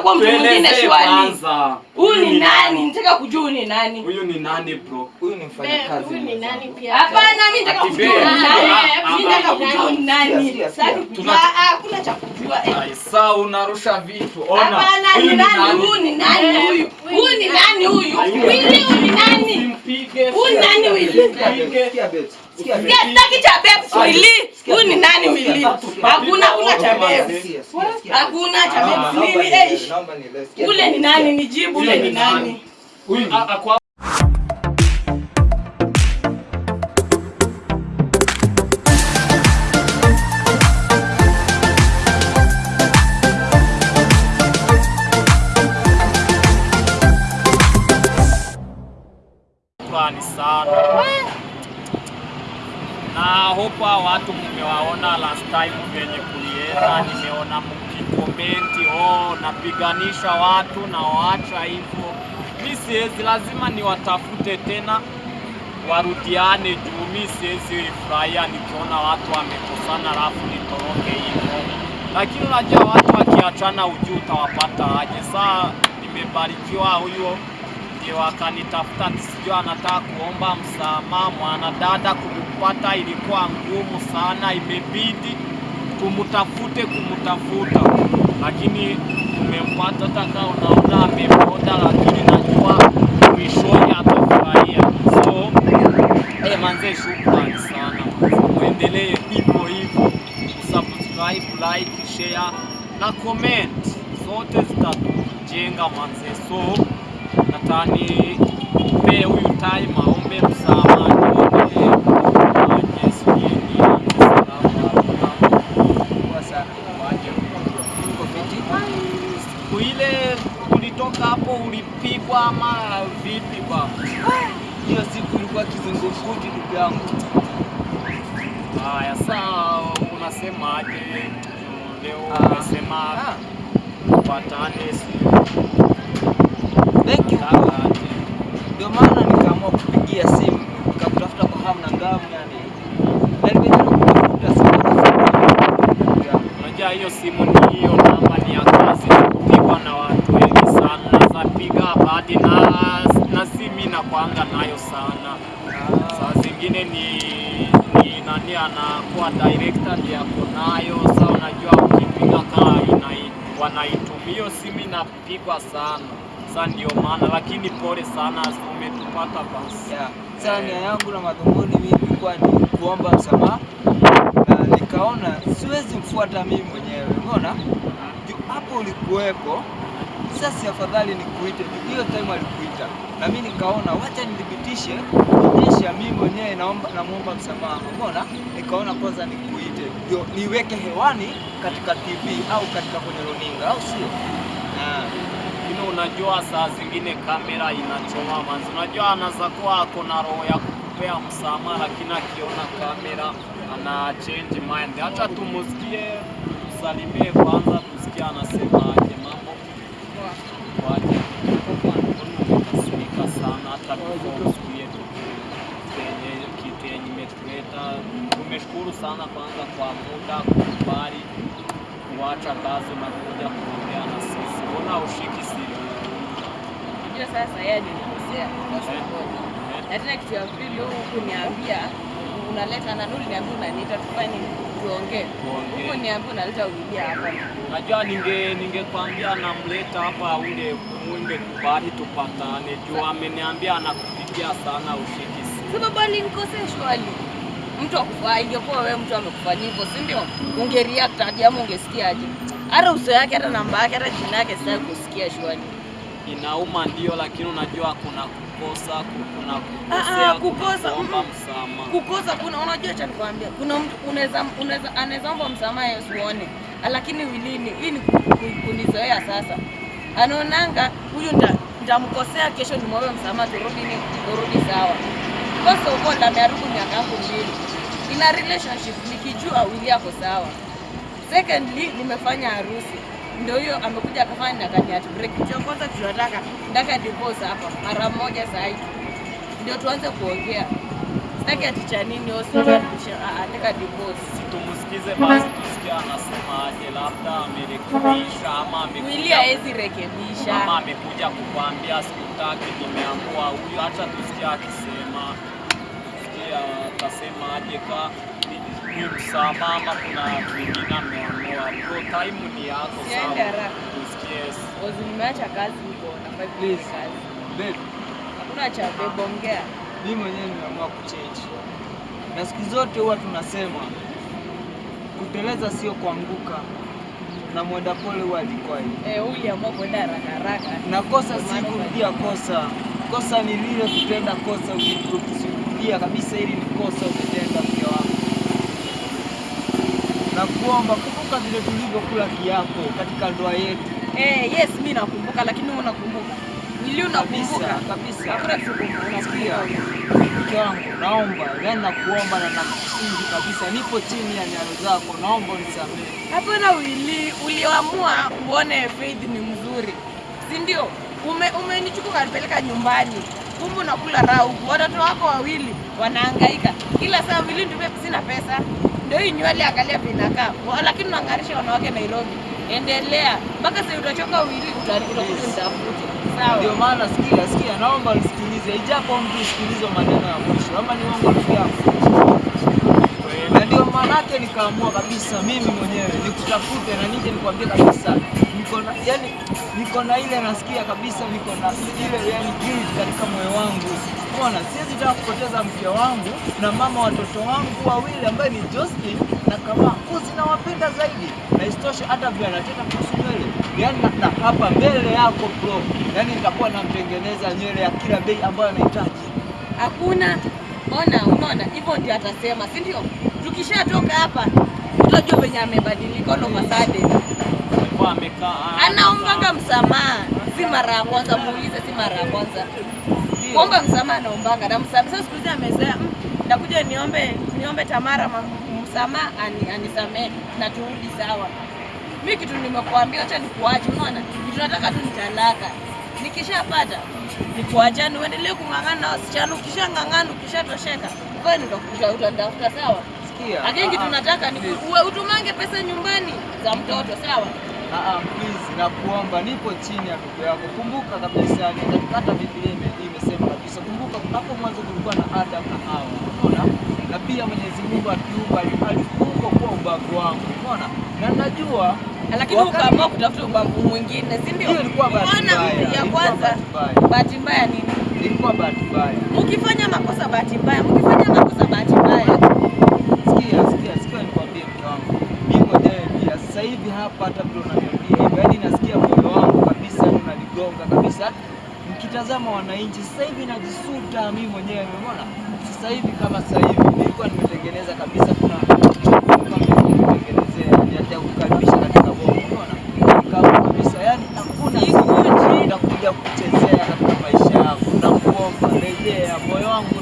angekuwa mtu mwingine shwari. Huyu ni nani? Nataka kujua huyu ni nani. Huyu ni nani bro? Huyu ni mfanyakazi. Huyu ni nani pia? Hapana, mimi nataka kujua huyu ni nani. Ah, Mimi ah, nataka ah. kujua ni nani. Sasa kujua. Ah, hakuna cha kujua. Sasa unarusha vitu. Ona. Hapana, ni nani? Huyu ni nani huyu? Huyu ni nani huyu? Wili huyu ni nani? Huyu ni nani Wili? Sikia, beti. sikia, beti. Sikia, beti. Sikia, sitaki cha babes Wili. Huyu ni nani Wili? Hakuna kuna cha sikia. Hakuna cha beti. babes. Nini eh? Ule ni nani? Nijibu ule ni nani? A- Shukrani sana na hopa watu mmewaona last time venye kulienda, nimeona mkikomenti oh, napiganisha watu na waacha hivyo. Mi siwezi, lazima niwatafute tena warudiane, juu mi siwezi furahia nikiona watu wamekosana alafu nitoroke hivyo. Lakini unajua watu wakiachana, ujuu utawapata aje? Saa nimebarikiwa huyo ndio akanitafuta, sijua anataka kuomba msamaha. Mwanadada kumpata ilikuwa ngumu sana, imebidi tumtafute kumutafuta, lakini tumempata. Hata kama unaona amepoda, lakini najua mwishoni atafurahia. So eh, manze, shukrani sana, muendelee hivyo hivyo, subscribe, like, share na comment, zote zitatujenga manze. So natani pe huyu time aombe msamaha nione aje sijui nianze salamu Poa sana. waje Uko fiti? siku ile ulitoka hapo ulipigwa ama vipi ba? Hiyo siku ilikuwa kizungumkuti ndugu yangu. Haya, saa unasemaje leo? Ah. Umesema Ah, patane, si Thank you. nataka aje. Ndio maana nikaamua kupigia simu nikakutafuta kwa hamu na ngamu yani. Na nimejaribu kutafuta simu. Ndugu yangu. Unajua hiyo simu ni hiyo namba ni ya kazi, kupigwa na watu wengi sana, naweza piga hadi na na simu inakwanga nayo sana. Ah, Saa zingine ni ni nani anakuwa director ndiye ako nayo. Saa unajua ukipiga kaa inai wanaitumia hiyo simu inapigwa sana. sasa, ndio maana, lakini pole sana, umetupata basi. yeah. Sasa nia yangu na madhumuni mimi kwa ni kuomba msamaha na nikaona siwezi mfuata mimi mwenyewe. Umeona? Hapo ulikuwepo. Sasa afadhali nikuite. Hiyo time alikuita. Na mimi nikaona wacha nithibitishe kuonyesha mimi mwenyewe naomba namuomba msamaha. Umeona? Nikaona kwanza nikuite. Ndio niweke hewani katika TV au katika kwenye runinga au sio? Lakini unajua saa zingine kamera inachoma manzi. Unajua anaweza kuwa ako na roho ya kukupea msamaha, lakini akiona kamera ana change mind. Acha tumusikie, tusalimie kwanza, tusikie anasemaje mambo kwaje. Umekasirika sana hata. Tumeshukuru sana kwanza kwa muda kukubali kuacha kazi na kuja sisi. Ushiki simu? Unajua sasa yeye alinikosea. kwa sababu na tena kitu ya pili huku kuniambia unaleta na Nuri niambia unaniita tufanye tuongee. Huko niambia unaleta ulilia hapa. Najua ninge ningekwambia namleta hapa ule mwinde kubali tupatane juu ameniambia anakupigia sana ushiki simu. Sababu alinikosea shwali. Mtu akufaa ingekuwa wewe mtu amekufanyia hivyo, si ndio? Ungereact aje ama ungesikiaje? Hata uso yake hata namba yake hata jina yake sitaki kusikia shwari. Inauma ndio, lakini unajua kuna kukosa, kuna Ah, kukosea, ah, kukosa, kuna msamaha. kukosa kuna unajua cha nikwambia kuna mtu unaweza unaweza anaweza omba msamaha Yesu uone lakini wilini hii ni ku- ku- kunizoea sasa. Anaonanga huyu nda nitamkosea kesho nimwombe msamaha turudi ni turudi sawa. Kosa uko ndameharibu miaka yangu mbili. Ina relationship nikijua wili yako sawa secondly nimefanya harusi. Ndio hiyo amekuja akafanya na kani break cha kwanza tunataka ndaka divorce hapa mara moja hii ndio tuanze kuongea. Sitaki ati cha nini hospital ataka divorce. Tumusikize basi tusikie anasemaje, labda amerekebisha ama Wili amekuja haezi rekebisha. ama amekuja kukwambia sikutaki, nimeamua huyu. Acha tusikie akisema, tusikie atasemaje, ka ni- kuna. Bro, time ni yako, sawa? nimeacha kazi huko nafai Please. kazi. Babe, Hakuna cha babe, ongea. mimi mwenyewe nimeamua kuchange, na siku zote huwa tunasema kuteleza sio kuanguka, na mwenda pole huwa alikwai. Eh, uliamua kwenda haraka haraka. Na kosa si kurudia kosa, kosa ni lile kutenda kosa, ukikusudia kabisa, ili ni kosa umetenda, wangu, na kuomba kumbuka vile tulivyokula kiapo katika ndoa yetu Eh, yes, mimi nakumbuka lakini wewe unakumbuka. ili unakumbuka. kabisa. Hakuna kitu Sikia, mke wangu, naomba yani, nakuomba na nakusihi kabisa, nipo chini ya nyayo zako, naomba unisamehe. Hapana Wili, uliamua uone Faith ni mzuri, si ndio? Ume umenichukua kanipeleka nyumbani, kumbe unakula raha huku, watoto wako wawili wanahangaika kila saa. Wili ndio sina pesa, ndio hii nywele angalia vinakaa, lakini unaangarisha wanawake Nairobi. Endelea. Mpaka sasa utachoka uta- utakuja nitafute. Ndio maana sikia, sikia, naomba nisikilize, ijapo mtu usikilize maneno ya mwisho, ama ni wangu rafiki yako Na ndio maanake nikaamua kabisa mimi mwenyewe nikutafute na nije nikwambie kabisa, niko na yani, niko na ile nasikia kabisa, niko na ile yani guilt katika moyo wangu. Unaona, siwezi taka kupoteza mke wangu na mama watoto wangu wawili ambaye ni Justin na kama kuzi nawapenda zaidi, na isitoshe hata vile anataka kuhusu nywele yani, na, hapa mbele yako bro, yani nitakuwa namtengeneza nywele ya kila bei ambayo anahitaji. Hakuna ona, unaona hivyo ndio atasema, si ndio? Tukishatoka hapa utajua venye amebadilika a sudden. Alikuwa amekaa anaombaga msamaha, si mara ya kwanza. Muulize, si mara ya kwanza kuomba msamaha, anaombaga na msamaha. Sasa siku hizi amezoea, "Mm, nakuja niombe niombe Tamara ma- msamaha ani, anisamehe na turudi sawa. Mi kitu nimekuambia, acha nikuache. Unaona, kitu nataka tu nitalaka. Nikishapata nikuachane, uendelee kung'ang'ana na wasichana. Ukishang'ang'ana, ukishatosheka, wewe ndio utakuja utanitafuta, sawa. Lakini kitu ah, ah, nataka ni uwe- utumange pesa nyumbani za mtoto, sawa. Ah, na please, nakuomba nipo chini ya ndugu yako. Kumbuka kabisa, ni hata Biblia ime- imesema kabisa. Kumbuka hapo mwanzo kulikuwa na Adam na Hawa, unaona? Na pia Mwenyezi Mungu akiumba ali- alikuumba kuwa ubavu wangu, unaona? Na najua lakini ukaamua kutafuta ubavu mwingine, si ndio? ilikuwa bahati mbaya, ya kwanza, bahati mbaya, bahati mbaya nini? ilikuwa bahati mbaya. Mkifanya makosa bahati mbaya, mkifanya makosa bahati mbaya. Sikia, sikia, sikia nikwambie mke wangu. Mimi mwenyewe pia sasa hivi hapa hata vile unaniambia hivyo, yaani nasikia moyo wangu kabisa unanigonga kabisa. Nikitazama wananchi sasa hivi najisuta mimi mwenyewe, umeona? Sasa hivi kama sasa hivi nilikuwa nimetengeneza kabisa kuna ya kukaribisha katika bongo, umeona? Kama kabisa yani hakuna siku nitakuja kuchezea katika maisha yako. Nakuomba rejea, moyo wangu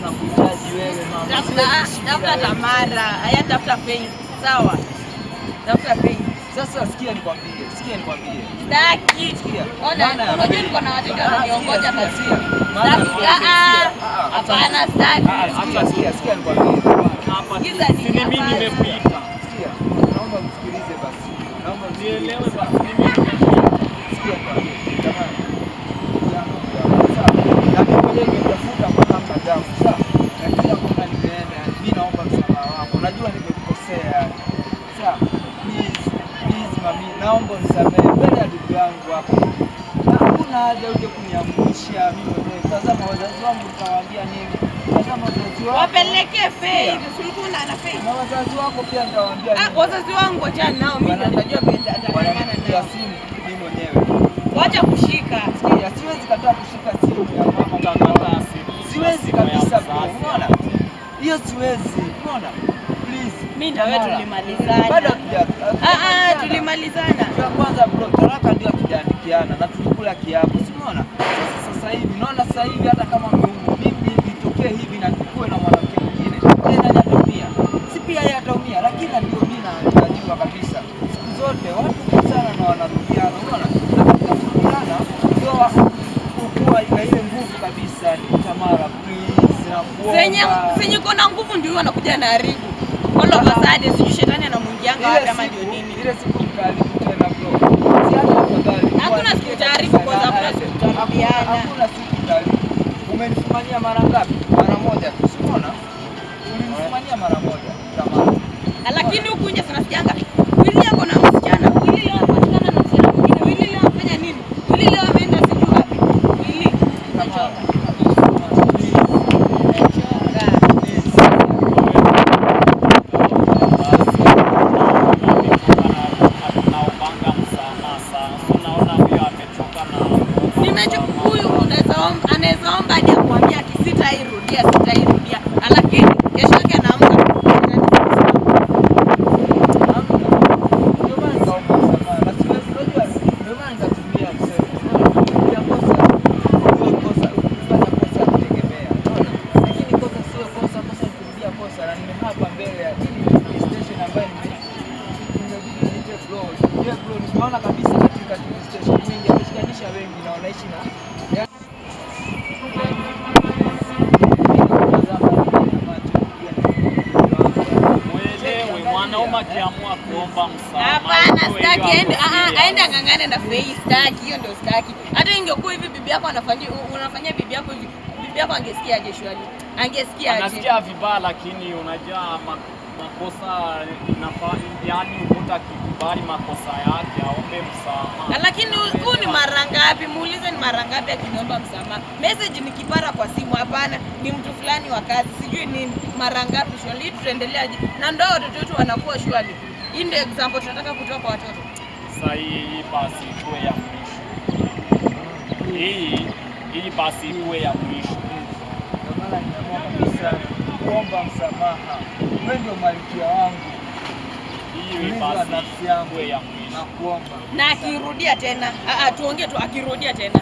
wewe mama. Tafuta. Tamara, haya tafuta Faith, sawa? Sikia nikwambie, sikia nikwambie. Sitaki. Sikia. Ona, unajua niko na wateja wananiongoja basi. pili. Ah, ah. Hapana, acha- Ah, sikia, sikia, nikwambie. hapa si mimi hapana. nimepita. Sikia. Naomba msikilize basi. Naomba Nielewe basi. Sikia nikwambie. Jamani. Jambo jambo. Sawa. Na mimi mwenyewe nimetafuta kwa namna damu. Sawa. Na kila kona nimeenda. Mimi naomba msamaha wako. Najua nimekukosea. Sawa. Please, please mami, naomba unisamehe mbele ya ndugu yangu hapa. Na Hakuna haja uje kuniangusha mimi mwenyewe. Tazama wazazi wangu nitawaambia nini? Tazama wazazi wako. Wapelekee fei, ulikuwa na fei. Na wazazi wako pia nitawaambia Ah, wazazi wangu acha nao, mimi najua nao. simu mimi mwenyewe. Wacha kushika. Sikia, siwezi kataa kushika simu ya mama. Siwezi kabisa Unaona? Hiyo siwezi. Unaona? Please. Mimi na wewe tulimalizana. Bado Ah, ah. Tulimalizana. Ya kwanza bro, talaka ndio tujaandikiana na tulikula kiapo. Si unaona? Sasa sasa hivi naona sasa hivi hata kama mmeumwa, mimi nitokee hivi na nikuwe na mwanamke mwingine. Yeye nani ataumia? Si pia yeye ataumia, lakini ndio mimi na najua kabisa. Siku zote watu kusana na wanarudiana, unaona? Na katika kurudiana ndio kukua ina ile nguvu kabisa. Tamara, please nakuomba. Zenye zenye kuna nguvu ndio wanakuja na haribu. all of a sudden sijui shetani anamwingianga siku- ndio nini. Ile siku mtaharibu tena bro. Si hata afadhali. Hakuna siku taarifu kwa sababu na hakuna siku utaharibu. Umenifumania mara ngapi? Mara moja tu. Si umeona? Ulinifumania mara moja. Lakini huku nje tunasikianga Willy ako na msichana, Willy leo apatikana na msichana mwingine, Willy leo afanya nini? Willy leo ameenda sijui wapi. Willy, umechoka. Umechoka. tunaombanga msamaha sana. Unaona huyo amechoka na Nimecho huyu unaweza omba, anaweza omba hadi akwambia ati sitairudia, sitairudia. Lakini kesho yake anaamka Nimeona kabisa katika TV station nyingi ameshikanisha wengi na wanaishi na Mwelewe, mwanaume akiamua kuomba msamaha. Hapana, hiyo sitaki hiyo aende, ako ah, ah, serious. aende ang'ang'ane na Fei, sitaki. Hiyo ndio sitaki. Hata ingekuwa hivi bibi yako anafanyia unafanyia bibi yako hivi, hapo yako angesikia aje shwali? Angesikia aje? Anasikia vibaya, lakini unajua ma- makosa inafaa, yani mtu akikubali makosa yake aombe msamaha. Lakini huu ni mara ngapi? Muulize ni mara ngapi akiniomba msamaha. Message ni kipara kwa simu, hapana, ni mtu fulani wa kazi, sijui ni Mara ngapi Shwari, tutaendeleaje? Na ndio watoto wetu wanakuwa shwali. Hii ndio example tunataka kutoa kwa watoto. Sasa hii hii basi kwa ya mwisho. Hii hii basi iwe ya mwisho. Maana nimeamua kabisa kuomba msamaha. Wewe ndio malkia wangu wa nafsi yangu. ya na kuomba. Na akirudia tena, ah, ah, tuongee tu, akirudia tena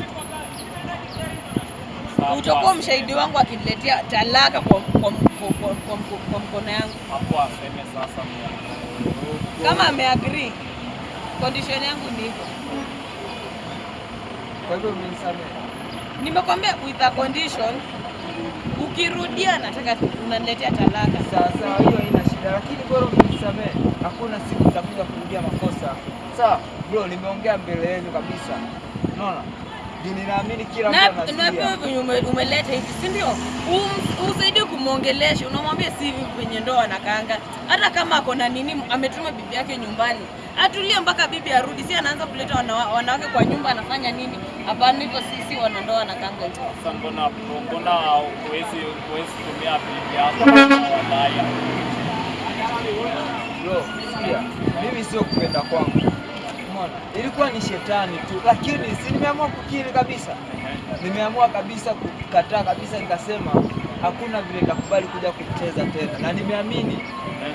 Sasa utakuwa mshahidi wangu akiniletea talaka kwa, kwa, kwa, kwa, kwa, kwa, kwa mkono yangu Hapo aseme sasa kama ameagree. Condition yangu ni hivyo, Kwa hivyo umenisamehe. nimekwambia with a condition. Ukirudia nataka unaniletea talaka. Sawa sawa, hiyo haina shida, lakini bora unisamee, Hakuna siku nitakuja kurudia makosa. Sawa bro, nimeongea mbele yenu kabisa. Unaona, ninaamini kila mtu Na pia umeleta hivi, si ndio? Usaidie kumwongelesha, unamwambia si hivi kwenye ndoa anakaanga. Hata kama ako na nini, ametuma bibi yake nyumbani, atulie mpaka bibi arudi. Si anaanza kuleta wana- wanawake kwa nyumba, anafanya nini? Hapana, hivyo sisi wanandoa kanga hivyo. Sasa mbona mbona huwezi huwezi tumia bibi yako wadai? Bro, sikia, mimi sio kupenda kwangu. Umeona, ilikuwa ni shetani tu, lakini si nimeamua kukiri kabisa. Nimeamua kabisa kukataa kabisa, nikasema hakuna vile nitakubali kuja kucheza tena, na nimeamini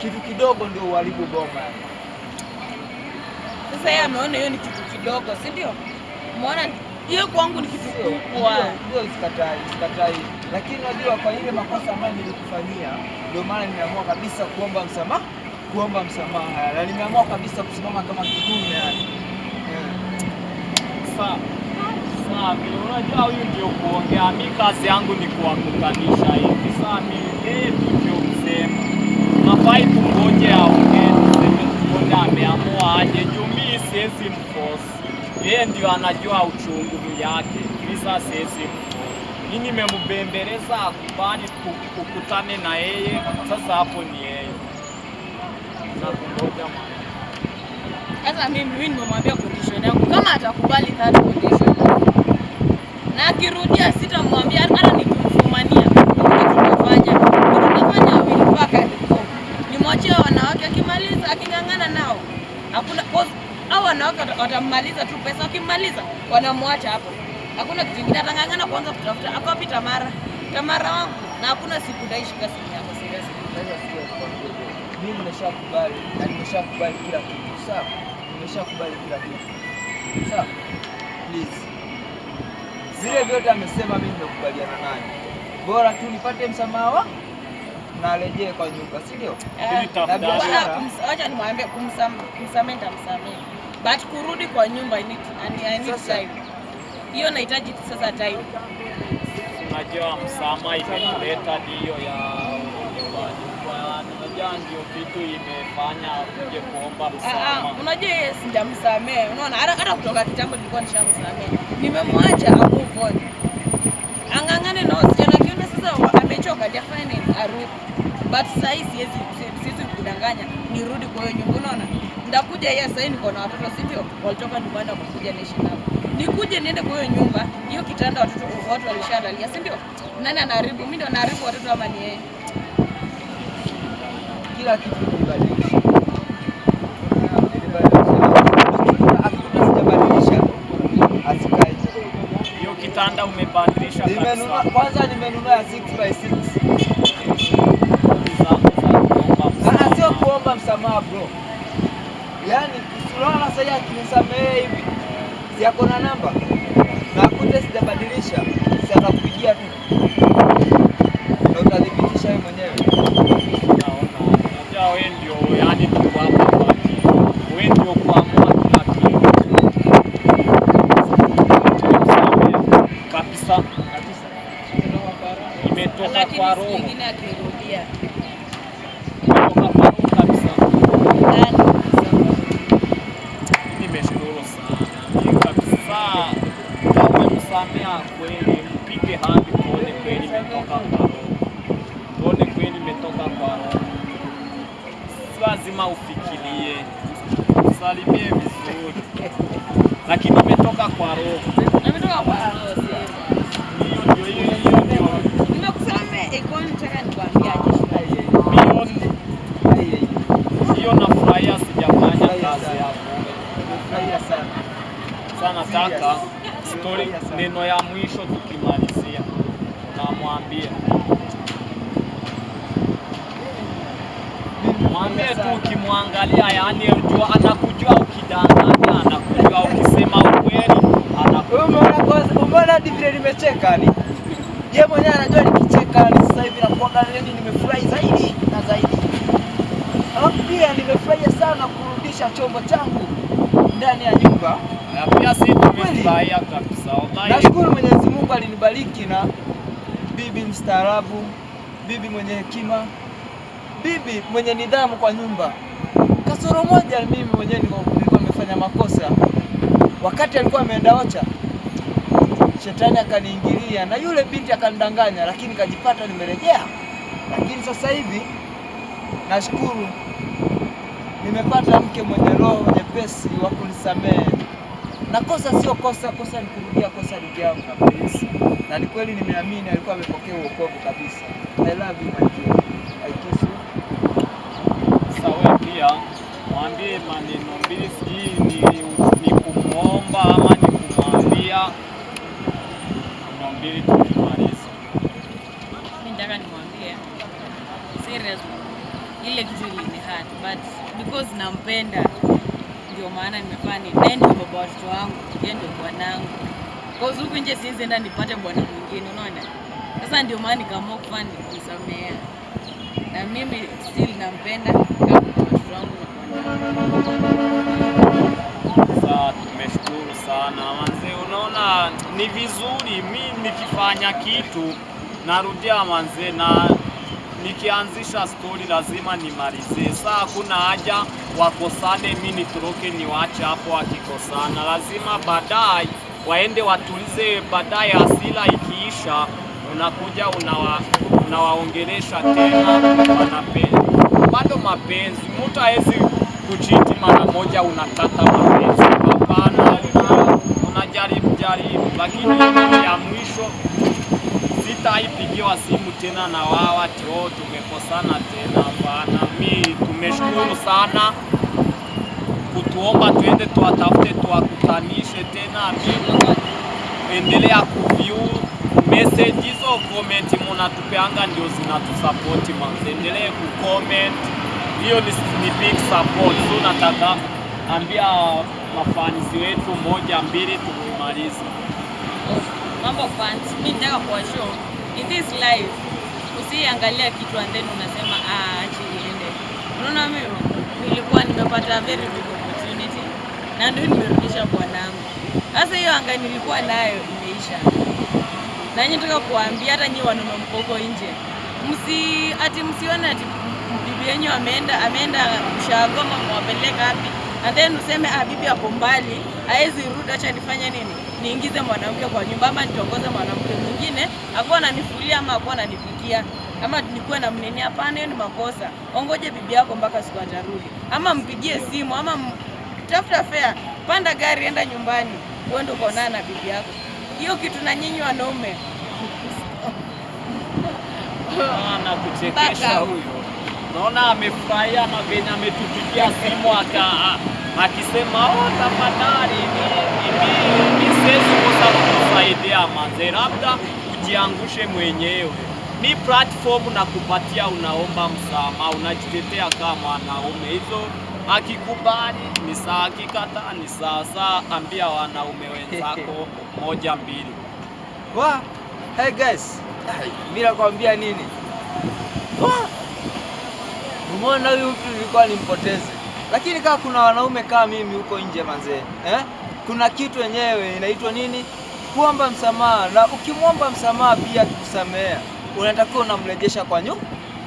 kitu kidogo ndio uharibu boma. Sasa yeye ameona hiyo ni kitu kidogo, si ndio? Umeona hiyo kwangu ni kitu kubwa. ndio, sikatai, sikatai, lakini unajua kwa ile makosa ambayo nilikufanyia, ndio maana nimeamua kabisa kuomba msamaha, kuomba msamaha, na nimeamua kabisa kusimama kama kidume yani. Sawa Sasa sasa mimi unajua huyu ndio kuongea, mi kazi yangu ni kuwakutanisha hivi. Sasa mimi yeye ndio msema, nafai kungoje aongee, tuseme tuone ameamua aje, juu mi siwezi mkosi, Yeye ndio anajua uchungu yake, Kisa sasa siwezi mforce. Mi nimembembeleza akubali kukutane na yeye, sasa hapo ni yeye. Na kungoja ma- Sasa mimi mimi nimemwambia condition yangu, kama atakubali that condition na akirudia, sitamwambia hata nikimfumania. Tutafanya tutafanya wili mpaka nimwachie wanawake, akimaliza aking'ang'ana nao. Hakuna au wanawake wata- watammaliza tu pesa, wakimaliza wanamwacha hapo, hakuna kitu kingine, atang'ang'ana kwanza kutafuta. akopi Tamara? Tamara wangu, na hakuna siku ndaishika simu yako seriously. Mimi nimeshakubali na nimeshakubali kila kitu. Sawa? Nimeshakubali kila kitu. Sawa? Please. Vile vyote amesema mimi nimekubaliana naye. Bora tu nipate msamaha wa na arejee kwa nyumba, si ndio? Kumsa- Wacha nimwambie kumsam- kumsamehe nitamsamehe, but kurudi kwa nyumba I need, I need Sasa- time. Hiyo nahitaji sasa time. Unajua msamaha imeleta hiyo ya unajua ndio kitu imefanya akuje kuomba Ah, ah, msamaha. unajua yeye sijamsamehe, unaona, hata kutoka kitambo nilikuwa nishamsamehe, nimemwacha a move on, ang'ang'ane na wasichana, akiona sasa amechoka, jafanya nini, arudi. But sasa siwezi siwezi kudanganya nirudi kwa hiyo nyumba, unaona, ndakuja yeye sasa, hivi niko na watoto, si ndio? Walitoka nyumbani wakakuja niishi nao, nikuje niende kwa hiyo nyumba, hiyo kitanda watoto watu walishalalia, si ndio? Nani anaharibu? Mimi ndio naharibu watoto ama ni yeye? kila kitu. Hiyo kitanda umebadilisha kabisa. kwanza, nimenunua ya 6 by 6 Zangu za kuomba Ah, sio msamaha. kuomba msamaha bro, yaani unaona sasa hivi hivi, si ako na namba? Na akute sijabadilisha, Sasa kupigia tu na utathibitisha wewe mwenyewe. Naona. Unajua wewe ndio yani tuko hapa kwa ajili. Wewe ndio kuamua kila kitu. Nimemsamehe Kabisa. Imetoka Lakini kwa siku roho. nyingine akirudia Imetoka kwa roho kabisa. ndani Nimeshukuru sana. Ni kabisa. Kama umemsamea kweli, mpige hadi tuone kweli imetoka kwa roho. Tuone kweli imetoka kwa roho. Si lazima ufikirie. usalimie vizuri. Lakini imetoka kwa roho. ametoka kwa roho. Hiyo ndio hiyo hiyo ndio. Nimekusamehe iko nataka nikwambiaje. Hiyo hiyo nafurahia sijafanya kazi yako. Nimefurahia sana. Sana nataka story neno ya mwisho tukimalizia. Namwambia. Mwambie tu ukimwangalia, yani jua anakujua ukidanganya, anakujua ukisema ukweli, umeona hadi vile nimecheka ni. Yeye mwenyewe anajua nikicheka ni sasa hivi nakuanga nimefurahi zaidi na zaidi. Alafu pia nimefurahia sana kurudisha chombo changu ndani ya nyumba. Na pia si tumefurahia kabisa. Wallahi Nashukuru Mwenyezi Mungu alinibariki na bibi mstaarabu, bibi mwenye hekima, bibi mwenye nidhamu kwa nyumba. Kasoro moja mimi mwenyewe nilikuwa nimefanya makosa. Wakati alikuwa ameenda Ocha, shetani akaniingilia na yule binti akanidanganya, lakini kajipata nimerejea. Lakini sasa hivi nashukuru nimepata mke mwenye roho nyepesi wa kunisamehe na kosa sio kosa, kosa ni kurudia kosa lijamu kabisa, na ni kweli nimeamini alikuwa amepokea uokovu kabisa. I love you my dear. I kiss you. Sasa wewe pia mwambie maneno mbili, sijui ni, ni kumwomba ama ni kumwambia. Mbili tukimaliza. Mimi nataka nimwambie serious, ile kitu ilinihurt but because nampenda ndio maana nimefanya ni nende kwa baba watoto wangu, yeye ndio bwanangu. kwa huku nje siwezi enda nipate bwana mwingine, unaona. Sasa ndio maana nikaamua kufanya ni kumsamea, na mimi still nampenda kama watoto wangu na bwanangu. Sasa tumeshukuru sana manze, unaona ni vizuri mimi nikifanya kitu narudia manze, na nikianzisha stori lazima nimalizie. Saa hakuna haja wakosane, mi nitoroke niwache hapo wakikosana, lazima baadaye waende watulize, baadaye asila ikiisha unakuja unawa, unawaongelesha tena, wanapenzi bado mapenzi. Mtu hawezi kuchiti mara moja unakata mapenzi, hapana. Unajaribu jaribu, lakini ya mwisho sitaipigiwa simu tena na wao ati oh, tumekosana tena. Bana, mi tumeshukuru sana kutuomba tuende tuwatafute tuwakutanishe tena. Mi endelea kuview message hizo, comment munatupeanga ndio zinatusapoti manzi, endelee kucomment, hiyo ni, ni big support. So nataka ambia mafanisi wetu moja mbili tukimaliza. Mambo fans, mimi nataka kuwa show in this life, usiangalia kitu and then unasema ah, achi iende. Unaona, mimi nilikuwa nimepata very big opportunity na ndio nimerudisha bwanangu. Sasa hiyo anga nilikuwa nayo imeisha, na nyinyi nataka kuambia hata nyinyi wanaume mkoko nje, msi ati msione ati bibi yenu ameenda ameenda Mshagoma, mwapeleka wapi? And then useme ah, bibi ako mbali, haezi rudi, acha nifanye nini, niingize mwanamke kwa nyumba ama nitongoze mwanamke mwingine akuwa ananifulia ama akuwa ananipikia ama nikuwe na mnini. Hapana, ni makosa. Ongoje bibi yako mpaka siku atarudi, ama mpigie simu ama tafuta fare, panda gari, enda nyumbani, uende ukaonana na bibi yako. Hiyo kitu na nyinyi wanaume anakuchekesha huyo. Naona amefurahia na venye ametupigia simu aka akisema oh, tafadhali ni, ni, siwezi kosa kukusaidia manze, labda ujiangushe mwenyewe. Ni platform na kupatia, unaomba msamaha, unajitetea kama mwanaume. Hizo akikubali ni saa, akikataa ni saa. Saa ambia wanaume wenzako moja mbili. Wa, hey guys, mimi nakwambia nini? Wa, umeona huyu mtu nilikuwa nimpoteze, lakini kama kuna wanaume kama mimi huko nje manzee, eh? Kuna kitu yenyewe inaitwa nini? Kuomba msamaha, na ukimwomba msamaha pia akikusamea, unatakiwa unamrejesha kwa nyu,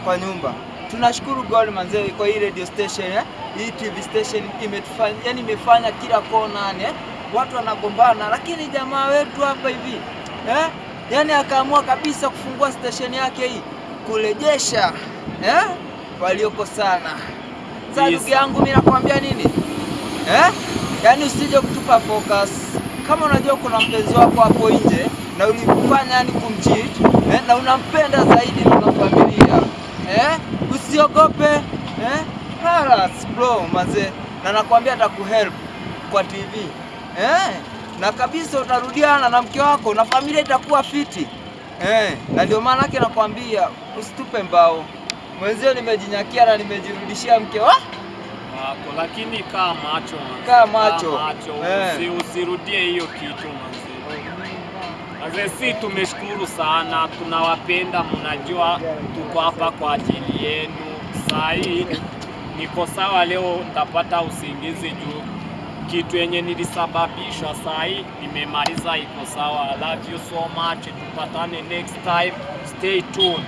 kwa nyumba. Tunashukuru God manzee kwa hii radio station eh? Hii TV station imetufanya, yani imefanya kila kona eh? Watu wanagombana, lakini jamaa wetu hapa hivi eh? Yani akaamua kabisa kufungua station yake hii kurejesha eh? waliokosana. Sasa ndugu yangu, mimi nakwambia nini eh? Yani usije kutupa focus. Kama unajua kuna mpenzi wako hapo nje na ulifanya yani kumcheat eh? na unampenda zaidi na familia eh? usiogope eh? Halas bro mazee, na nakwambia atakuhelp kwa TV eh? na kabisa utarudiana na mke wako na familia itakuwa fiti eh? na ndio maana yake nakwambia usitupe mbao mwenzio, nimejinyakia na nimejirudishia mke wa wako lakini kaa macho. Kaa macho. macho. Eh. Usirudie hiyo kitu. Manze, si tumeshukuru sana, tunawapenda, mnajua tuko hapa kwa ajili yenu. Saa hii niko sawa, leo ntapata usingizi juu kitu yenye nilisababisha saa hii nimemaliza, iko sawa. I love you so much, tupatane next time, stay tuned.